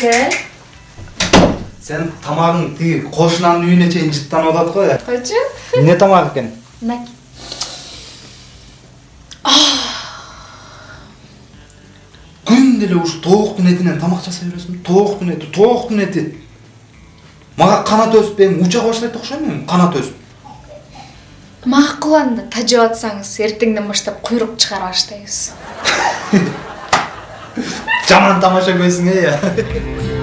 Gel. сен тамагың тиги кошунанын үйүнө чейин жыттанып атат го. Koçu. Эмне тамак экен? Nak. Күндө эле ушу тооктун этинен тамак жасай бересиң. Тооктун эти, тооктун эти. Мага канат өсүп эми уча баштайт окшойм эми канат өсүп. Макул анда тажап атсаңыз эртеңден баштап куйрук чыгара баштайбыз. Жаман тамаша көзүң э.